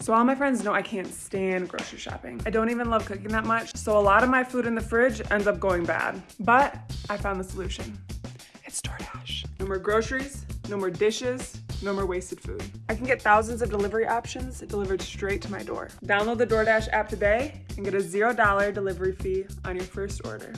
So all my friends know I can't stand grocery shopping. I don't even love cooking that much, so a lot of my food in the fridge ends up going bad. But I found the solution. It's DoorDash. No more groceries, no more dishes, no more wasted food. I can get thousands of delivery options delivered straight to my door. Download the DoorDash app today and get a $0 delivery fee on your first order.